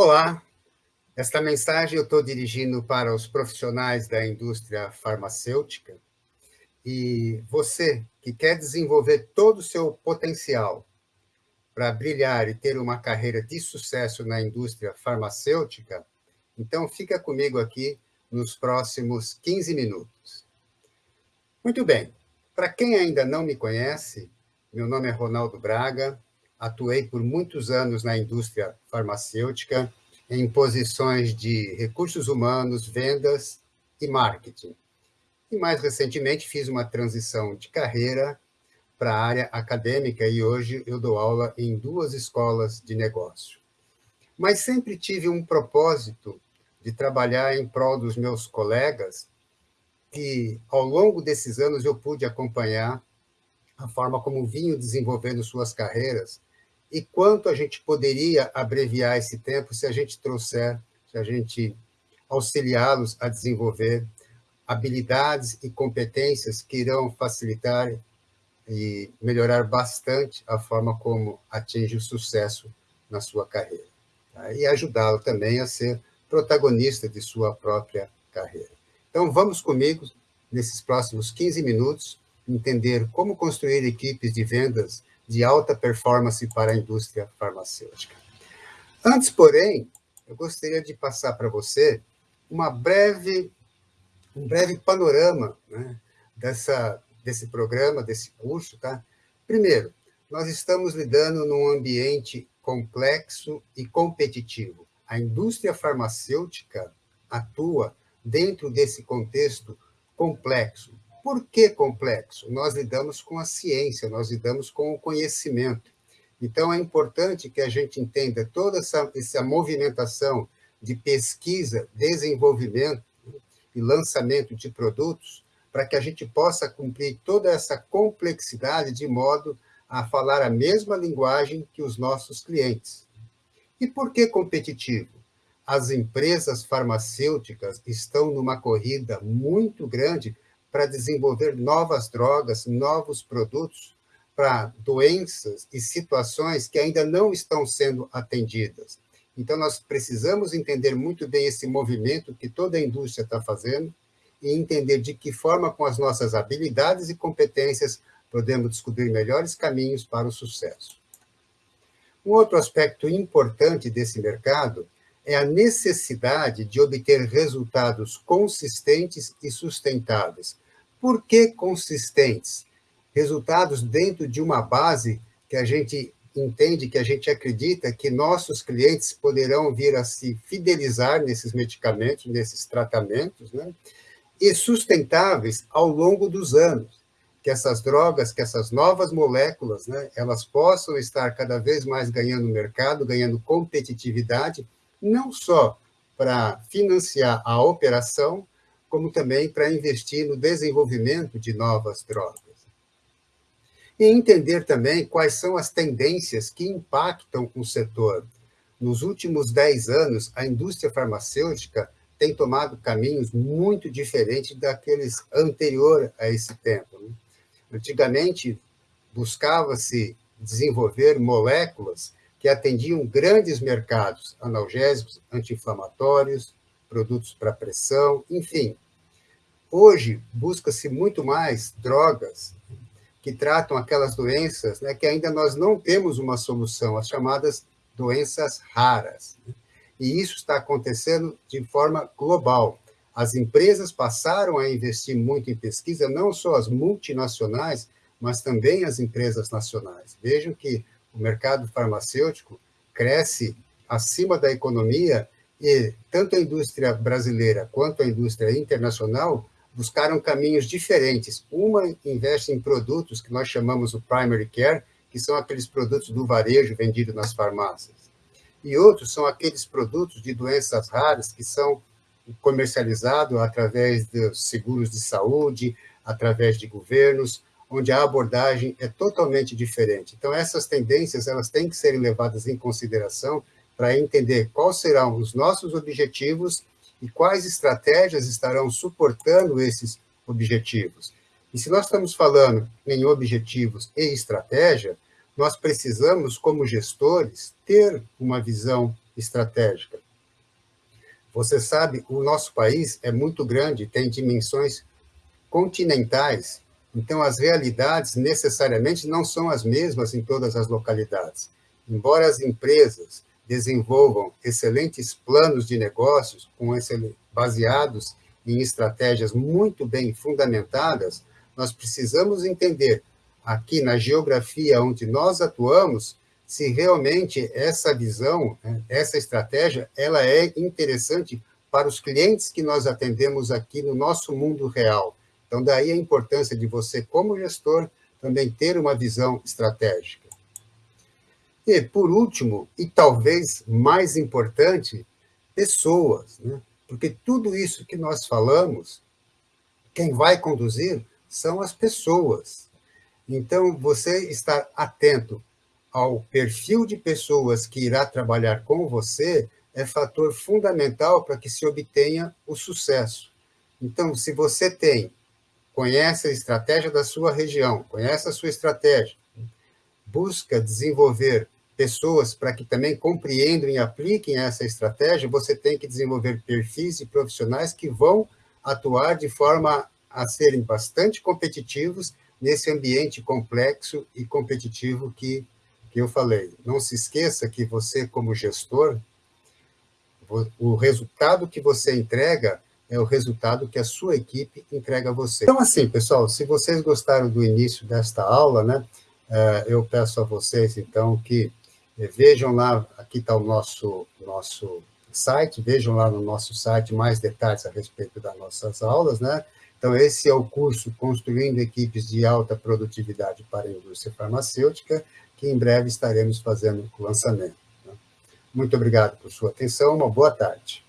Olá, esta mensagem eu estou dirigindo para os profissionais da indústria farmacêutica e você que quer desenvolver todo o seu potencial para brilhar e ter uma carreira de sucesso na indústria farmacêutica, então fica comigo aqui nos próximos 15 minutos. Muito bem, para quem ainda não me conhece, meu nome é Ronaldo Braga, atuei por muitos anos na indústria farmacêutica, em posições de recursos humanos, vendas e marketing. E mais recentemente fiz uma transição de carreira para a área acadêmica e hoje eu dou aula em duas escolas de negócio. Mas sempre tive um propósito de trabalhar em prol dos meus colegas, que ao longo desses anos eu pude acompanhar a forma como vinham desenvolvendo suas carreiras e quanto a gente poderia abreviar esse tempo se a gente trouxer, se a gente auxiliá-los a desenvolver habilidades e competências que irão facilitar e melhorar bastante a forma como atinge o sucesso na sua carreira. Tá? E ajudá-lo também a ser protagonista de sua própria carreira. Então, vamos comigo, nesses próximos 15 minutos, entender como construir equipes de vendas de alta performance para a indústria farmacêutica. Antes, porém, eu gostaria de passar para você uma breve, um breve panorama né, dessa, desse programa, desse curso. Tá? Primeiro, nós estamos lidando num ambiente complexo e competitivo. A indústria farmacêutica atua dentro desse contexto complexo, por que complexo? Nós lidamos com a ciência, nós lidamos com o conhecimento. Então, é importante que a gente entenda toda essa, essa movimentação de pesquisa, desenvolvimento e lançamento de produtos, para que a gente possa cumprir toda essa complexidade de modo a falar a mesma linguagem que os nossos clientes. E por que competitivo? As empresas farmacêuticas estão numa corrida muito grande para desenvolver novas drogas, novos produtos para doenças e situações que ainda não estão sendo atendidas. Então, nós precisamos entender muito bem esse movimento que toda a indústria está fazendo e entender de que forma, com as nossas habilidades e competências, podemos descobrir melhores caminhos para o sucesso. Um outro aspecto importante desse mercado é a necessidade de obter resultados consistentes e sustentáveis. Por que consistentes? Resultados dentro de uma base que a gente entende, que a gente acredita que nossos clientes poderão vir a se fidelizar nesses medicamentos, nesses tratamentos, né? e sustentáveis ao longo dos anos, que essas drogas, que essas novas moléculas, né, elas possam estar cada vez mais ganhando mercado, ganhando competitividade, não só para financiar a operação, como também para investir no desenvolvimento de novas drogas. E entender também quais são as tendências que impactam o setor. Nos últimos 10 anos, a indústria farmacêutica tem tomado caminhos muito diferentes daqueles anterior a esse tempo. Né? Antigamente, buscava-se desenvolver moléculas que atendiam grandes mercados, analgésicos, anti-inflamatórios, produtos para pressão, enfim. Hoje, busca-se muito mais drogas que tratam aquelas doenças né, que ainda nós não temos uma solução, as chamadas doenças raras. E isso está acontecendo de forma global. As empresas passaram a investir muito em pesquisa, não só as multinacionais, mas também as empresas nacionais. Vejam que o mercado farmacêutico cresce acima da economia e tanto a indústria brasileira quanto a indústria internacional buscaram caminhos diferentes. Uma investe em produtos que nós chamamos o primary care, que são aqueles produtos do varejo vendidos nas farmácias. E outros são aqueles produtos de doenças raras que são comercializados através dos seguros de saúde, através de governos, onde a abordagem é totalmente diferente. Então, essas tendências elas têm que ser levadas em consideração para entender quais serão os nossos objetivos e quais estratégias estarão suportando esses objetivos. E se nós estamos falando em objetivos e estratégia, nós precisamos, como gestores, ter uma visão estratégica. Você sabe, o nosso país é muito grande, tem dimensões continentais, então as realidades necessariamente não são as mesmas em todas as localidades. Embora as empresas desenvolvam excelentes planos de negócios com baseados em estratégias muito bem fundamentadas, nós precisamos entender aqui na geografia onde nós atuamos se realmente essa visão, né, essa estratégia, ela é interessante para os clientes que nós atendemos aqui no nosso mundo real. Então, daí a importância de você, como gestor, também ter uma visão estratégica. E, por último, e talvez mais importante, pessoas. Né? Porque tudo isso que nós falamos, quem vai conduzir são as pessoas. Então, você estar atento ao perfil de pessoas que irá trabalhar com você é fator fundamental para que se obtenha o sucesso. Então, se você tem, conhece a estratégia da sua região, conhece a sua estratégia, busca desenvolver pessoas para que também compreendam e apliquem essa estratégia, você tem que desenvolver perfis e profissionais que vão atuar de forma a serem bastante competitivos nesse ambiente complexo e competitivo que que eu falei. Não se esqueça que você, como gestor, o resultado que você entrega é o resultado que a sua equipe entrega a você. Então, assim, pessoal, se vocês gostaram do início desta aula, né, eh, eu peço a vocês, então, que eh, vejam lá, aqui está o nosso, nosso site, vejam lá no nosso site mais detalhes a respeito das nossas aulas, né? Então, esse é o curso Construindo Equipes de Alta Produtividade para a Indústria Farmacêutica, que em breve estaremos fazendo o lançamento. Né? Muito obrigado por sua atenção, uma boa tarde.